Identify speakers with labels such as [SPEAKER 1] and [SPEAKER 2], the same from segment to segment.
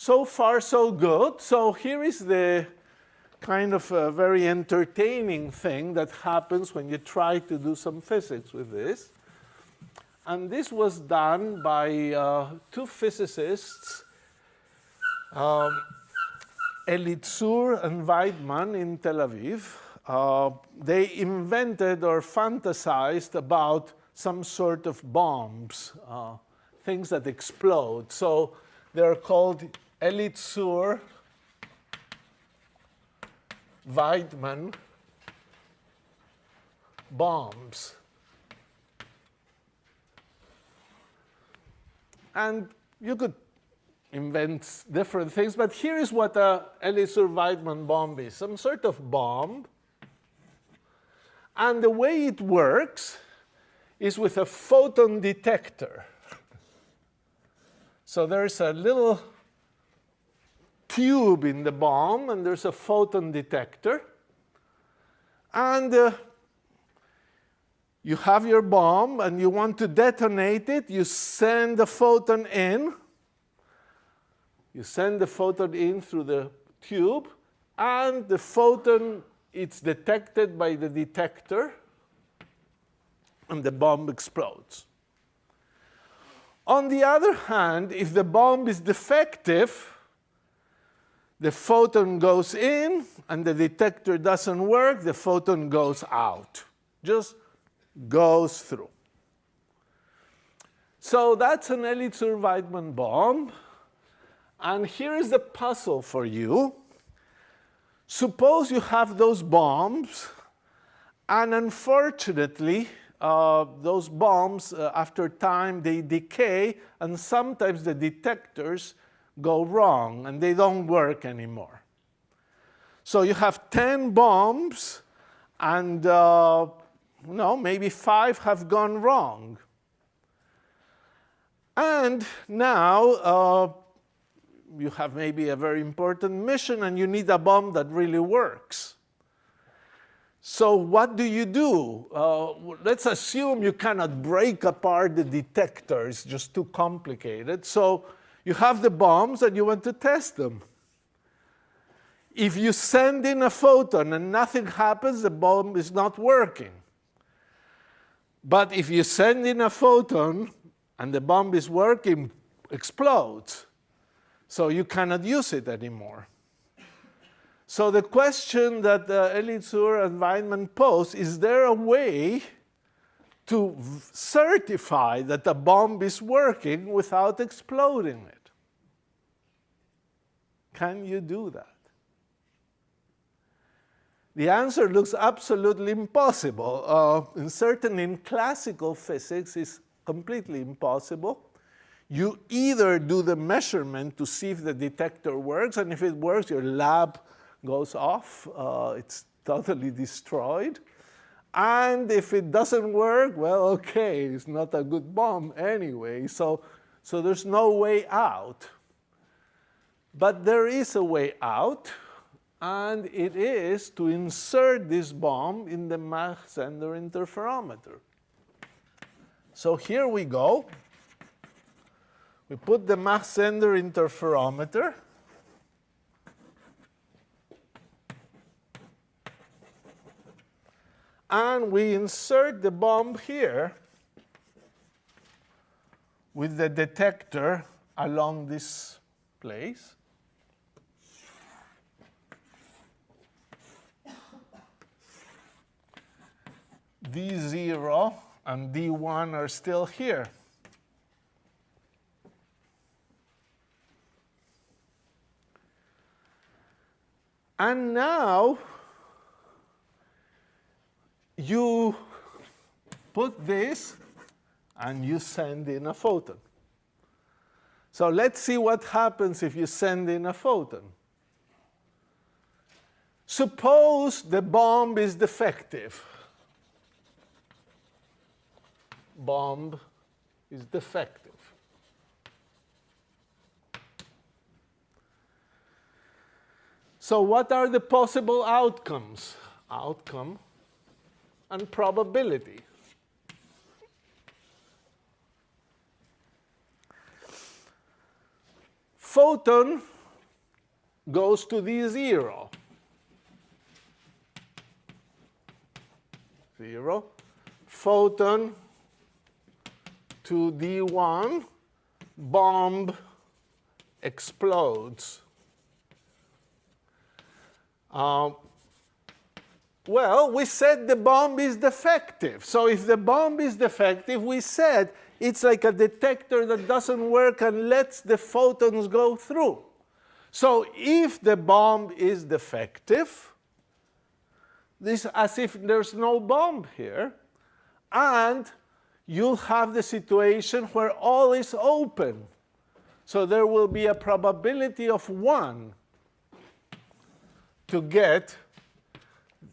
[SPEAKER 1] So far, so good. So here is the kind of a very entertaining thing that happens when you try to do some physics with this. And this was done by uh, two physicists, um, Elitzur and Vaidman in Tel Aviv. Uh, they invented or fantasized about some sort of bombs, uh, things that explode. So they're called Elitzur Vaidman bombs. And you could invent different things, but here is what a Elitzur Vaidman bomb is, some sort of bomb. And the way it works is with a photon detector. so there's a little tube in the bomb, and there's a photon detector. And uh, you have your bomb, and you want to detonate it. You send the photon in. You send the photon in through the tube, and the photon, it's detected by the detector, and the bomb explodes. On the other hand, if the bomb is defective, the photon goes in and the detector doesn't work, the photon goes out, just goes through. So that's an Elitzur-Vaidman bomb. And here is the puzzle for you. Suppose you have those bombs, and unfortunately, uh, those bombs, uh, after time, they decay, and sometimes the detectors go wrong and they don't work anymore. So you have 10 bombs and uh, no, maybe five have gone wrong. And now uh, you have maybe a very important mission and you need a bomb that really works. So what do you do? Uh, let's assume you cannot break apart the detector. It's just too complicated. So you have the bombs and you want to test them. If you send in a photon and nothing happens, the bomb is not working. But if you send in a photon and the bomb is working, explodes. So you cannot use it anymore. So the question that uh, Elitzur and Vaidman pose, is there a way to certify that the bomb is working without exploding it. Can you do that? The answer looks absolutely impossible. Uh, and certainly in classical physics, it's completely impossible. You either do the measurement to see if the detector works, and if it works, your lab goes off. Uh, it's totally destroyed. And if it doesn't work, well, okay, it's not a good bomb anyway. So, so there's no way out. But there is a way out, and it is to insert this bomb in the Mach-Zehnder interferometer. So here we go. We put the Mach-Zehnder interferometer and we insert the bomb here with the detector along this place. D0 and D1 are still here. And now you put this and you send in a photon. So let's see what happens if you send in a photon. Suppose the bomb is defective. Bomb is defective. So what are the possible outcomes? Outcome and probability. photon goes to D0. Zero. Photon to D1, bomb explodes. Um, well, we said the bomb is defective. So if the bomb is defective, we said it's like a detector that doesn't work and lets the photons go through. So if the bomb is defective, this as if there's no bomb here, and you'll have the situation where all is open. So there will be a probability of 1 to get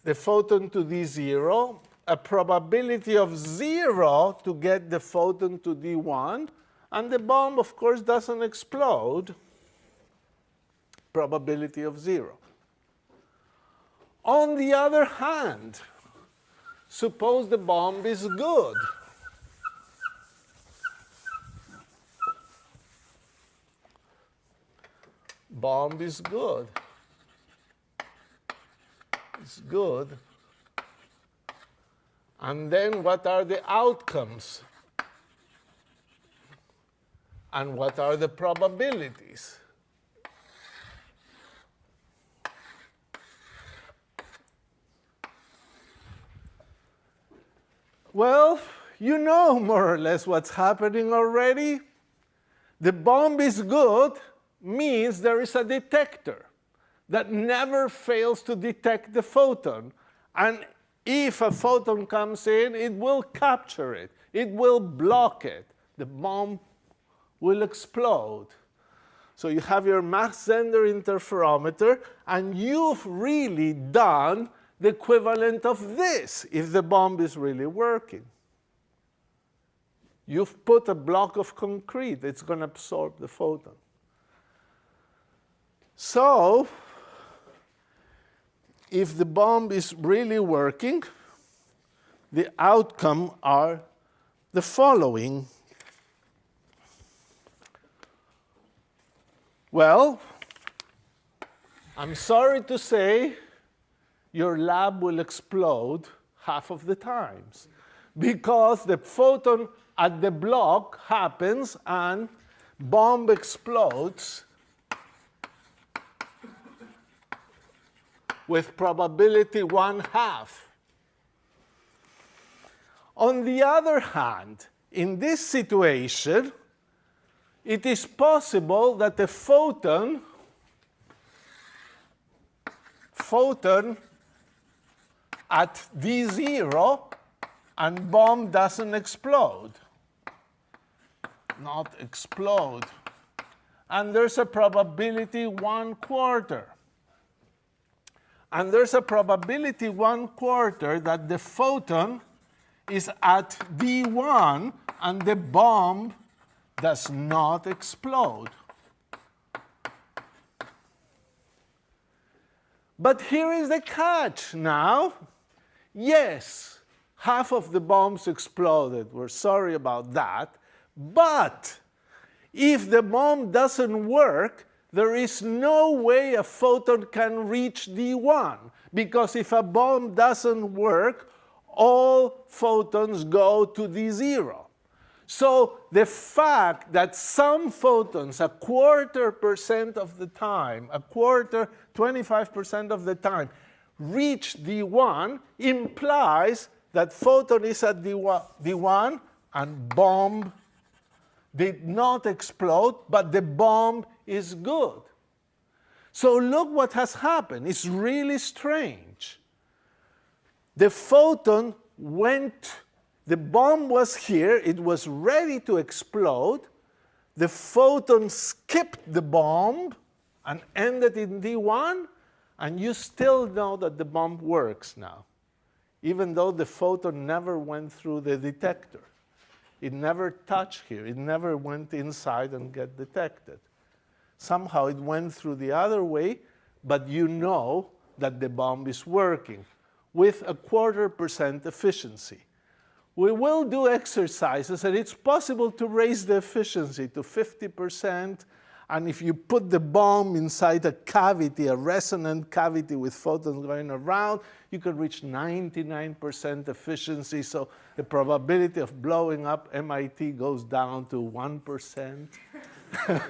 [SPEAKER 1] the photon to D0, a probability of 0 to get the photon to D1, and the bomb, of course, doesn't explode, probability of 0. On the other hand, suppose the bomb is good. Bomb is good. It's good. And then what are the outcomes? And what are the probabilities? Well, you know more or less what's happening already. The bomb is good means there is a detector that never fails to detect the photon. And if a photon comes in, it will capture it. It will block it. The bomb will explode. So you have your Mach-Zehnder interferometer, and you've really done the equivalent of this if the bomb is really working. You've put a block of concrete. It's going to absorb the photon. So if the bomb is really working, the outcome are the following. Well, I'm sorry to say your lab will explode half of the times because the photon at the block happens and bomb explodes with probability one half. On the other hand, in this situation, it is possible that the photon photon at D0 and bomb doesn't explode. Not explode. And there's a probability one quarter. And there's a probability one quarter that the photon is at D1 and the bomb does not explode. But here is the catch now. Yes, half of the bombs exploded. We're sorry about that. But if the bomb doesn't work, there is no way a photon can reach D1 because if a bomb doesn't work, all photons go to D0. So the fact that some photons, a quarter percent of the time, a quarter, 25% of the time, reach D1 implies that photon is at D1, D1 and bomb did not explode, but the bomb is good. So look what has happened. It's really strange. The photon went, the bomb was here, it was ready to explode. The photon skipped the bomb and ended in D1, and you still know that the bomb works now, even though the photon never went through the detector. It never touched here. It never went inside and get detected. Somehow it went through the other way, but you know that the bomb is working with a quarter percent efficiency. We will do exercises, and it's possible to raise the efficiency to 50% And if you put the bomb inside a cavity, a resonant cavity with photons going around, you could reach 99% efficiency. So the probability of blowing up MIT goes down to 1%.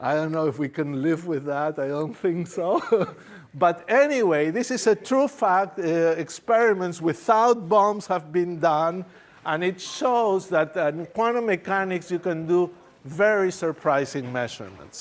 [SPEAKER 1] I don't know if we can live with that. I don't think so. but anyway, this is a true fact. Uh, experiments without bombs have been done. And it shows that in quantum mechanics, you can do very surprising measurements.